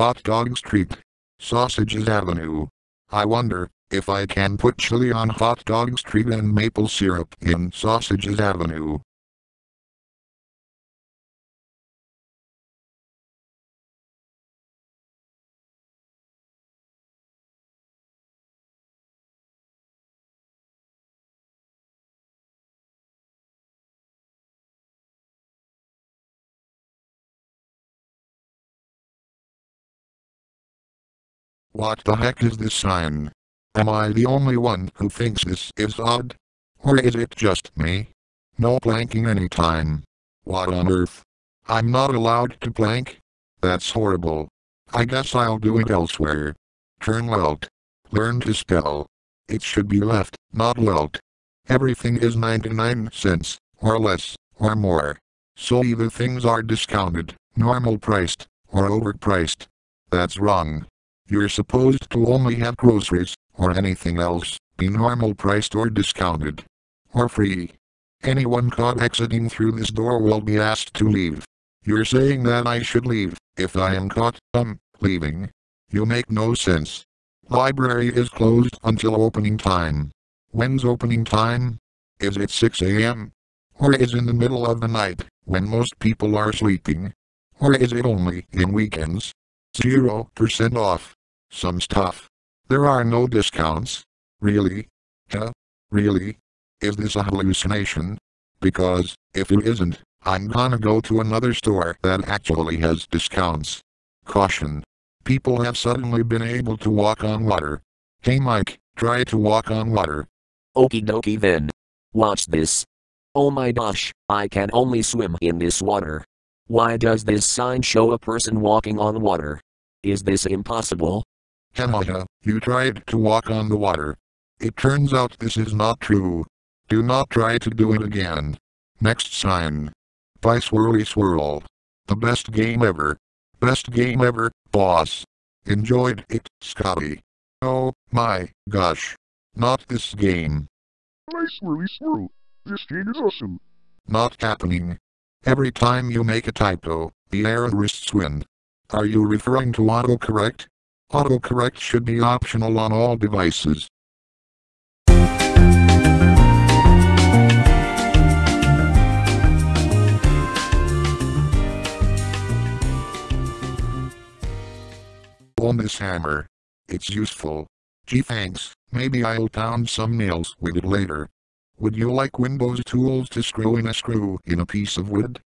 Hot Dog Street. Sausages Avenue. I wonder if I can put chili on Hot Dog Street and maple syrup in Sausages Avenue. What the heck is this sign? Am I the only one who thinks this is odd? Or is it just me? No planking anytime. What on earth? I'm not allowed to plank? That's horrible. I guess I'll do it elsewhere. Turn left. Learn to spell. It should be left, not left. Everything is 99 cents, or less, or more. So either things are discounted, normal priced, or overpriced. That's wrong. You're supposed to only have groceries, or anything else, be normal priced or discounted. Or free. Anyone caught exiting through this door will be asked to leave. You're saying that I should leave, if I am caught, um, leaving. You make no sense. Library is closed until opening time. When's opening time? Is it 6 a.m.? Or is in the middle of the night, when most people are sleeping? Or is it only in weekends? 0% off. Some stuff. There are no discounts. Really? Huh? Really? Is this a hallucination? Because, if it isn't, I'm gonna go to another store that actually has discounts. Caution. People have suddenly been able to walk on water. Hey Mike, try to walk on water. Okie dokie then. Watch this. Oh my gosh, I can only swim in this water. Why does this sign show a person walking on water? Is this impossible? Hahaha, you tried to walk on the water. It turns out this is not true. Do not try to do it again. Next sign. By Swirly Swirl. The best game ever. Best game ever, boss. Enjoyed it, Scotty. Oh, my gosh. Not this game. Hi Swirly Swirl. This game is awesome. Not happening. Every time you make a typo, the errorists win. Are you referring to autocorrect? Autocorrect should be optional on all devices. On this hammer. It's useful. Gee thanks, maybe I'll pound some nails with it later. Would you like Windows tools to screw in a screw in a piece of wood?